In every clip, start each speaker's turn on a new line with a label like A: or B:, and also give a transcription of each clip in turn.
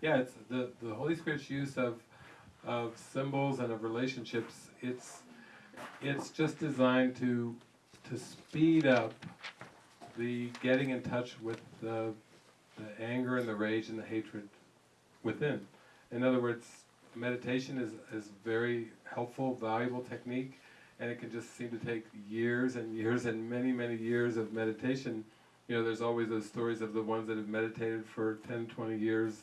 A: Yeah, it's the, the Holy Spirit's use of of symbols and of relationships. It's it's just designed to to speed up the getting in touch with the the anger and the rage and the hatred within. In other words, meditation is is very helpful, valuable technique, and it can just seem to take years and years and many many years of meditation. You know, there's always those stories of the ones that have meditated for 10, 20 years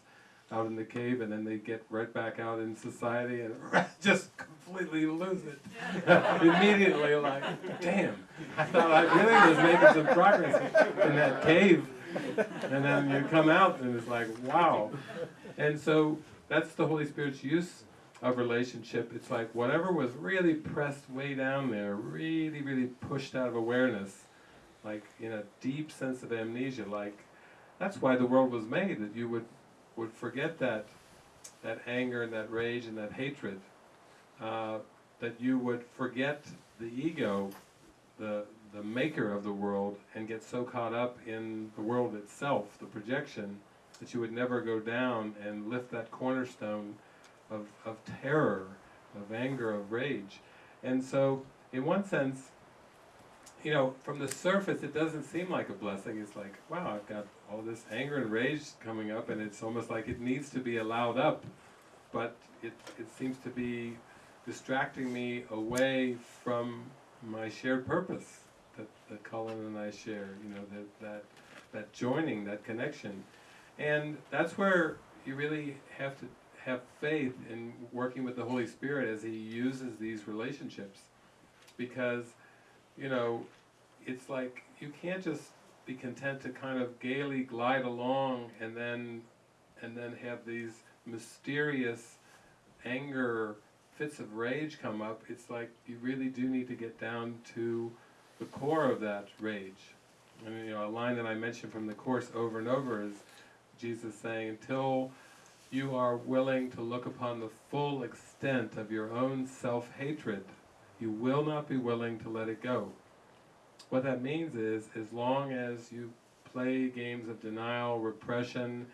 A: out in the cave and then they get right back out in society and just completely lose it. Immediately like damn I thought I really was making some progress in that cave. And then you come out and it's like wow. And so that's the Holy Spirit's use of relationship. It's like whatever was really pressed way down there really really pushed out of awareness like in a deep sense of amnesia like that's why the world was made that you would would forget that, that anger and that rage and that hatred, uh, that you would forget the ego, the, the maker of the world, and get so caught up in the world itself, the projection, that you would never go down and lift that cornerstone of, of terror, of anger, of rage. And so, in one sense, you know, from the surface it doesn't seem like a blessing. It's like, wow, I've got all this anger and rage coming up and it's almost like it needs to be allowed up. But it, it seems to be distracting me away from my shared purpose that, that Cullen and I share, you know, that, that, that joining, that connection. And that's where you really have to have faith in working with the Holy Spirit as He uses these relationships. Because you know, it's like you can't just be content to kind of gaily glide along and then and then have these mysterious anger fits of rage come up it's like you really do need to get down to the core of that rage and you know a line that I mentioned from the course over and over is Jesus saying until you are willing to look upon the full extent of your own self-hatred you will not be willing to let it go. What that means is, as long as you play games of denial, repression,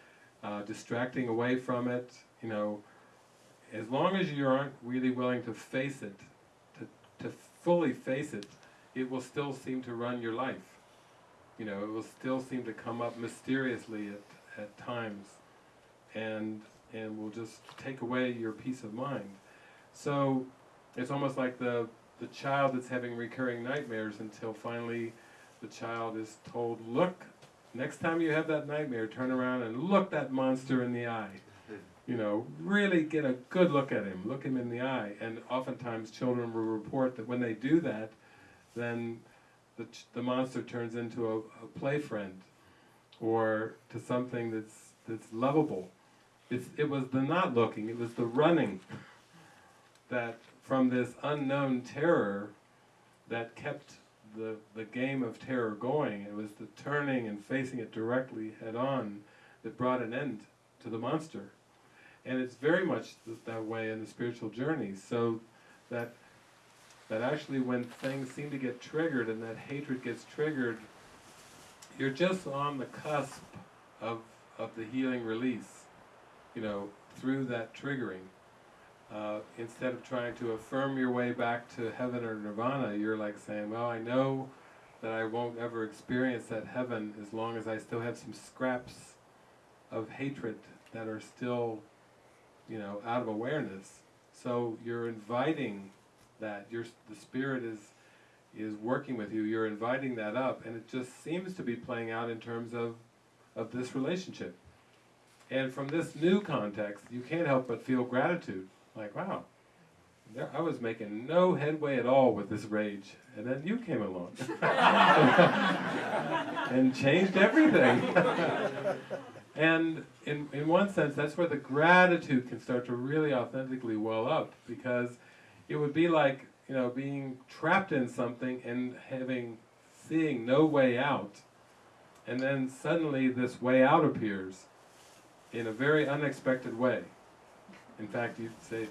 A: uh, distracting away from it, you know, as long as you aren't really willing to face it, to, to fully face it, it will still seem to run your life. You know, it will still seem to come up mysteriously at, at times and, and will just take away your peace of mind. So it's almost like the, the child that's having recurring nightmares until finally the child is told, look, next time you have that nightmare, turn around and look that monster in the eye. You know, really get a good look at him, look him in the eye. And oftentimes children will report that when they do that, then the, the monster turns into a, a play friend or to something that's, that's lovable. It's, it was the not looking, it was the running that from this unknown terror that kept the, the game of terror going. It was the turning and facing it directly head on that brought an end to the monster. And it's very much th that way in the spiritual journey, so that, that actually when things seem to get triggered and that hatred gets triggered, you're just on the cusp of, of the healing release, you know, through that triggering. Uh, instead of trying to affirm your way back to heaven or nirvana, you're like saying, well, I know that I won't ever experience that heaven as long as I still have some scraps of hatred that are still, you know, out of awareness. So you're inviting that. Your, the Spirit is, is working with you. You're inviting that up, and it just seems to be playing out in terms of, of this relationship. And from this new context, you can't help but feel gratitude like, wow, there, I was making no headway at all with this rage, and then you came along. And changed everything. and in, in one sense, that's where the gratitude can start to really authentically well up, because it would be like, you know, being trapped in something and having, seeing no way out, and then suddenly this way out appears in a very unexpected way. In fact, you'd say,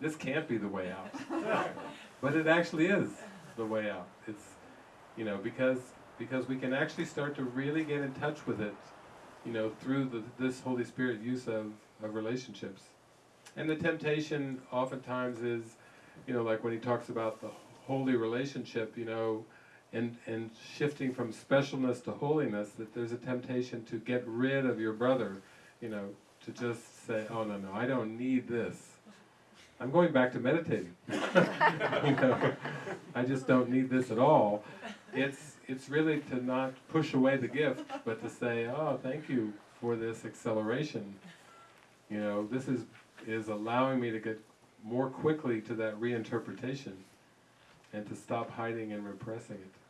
A: this can't be the way out. but it actually is the way out. It's, you know, because, because we can actually start to really get in touch with it you know, through the, this Holy Spirit use of, of relationships. And the temptation oftentimes is, you know, like when he talks about the holy relationship, you know, and, and shifting from specialness to holiness, that there's a temptation to get rid of your brother, you know, to just say, oh, no, no, I don't need this. I'm going back to meditating. you know, I just don't need this at all. It's, it's really to not push away the gift, but to say, oh, thank you for this acceleration. You know, this is, is allowing me to get more quickly to that reinterpretation and to stop hiding and repressing it.